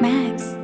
Max.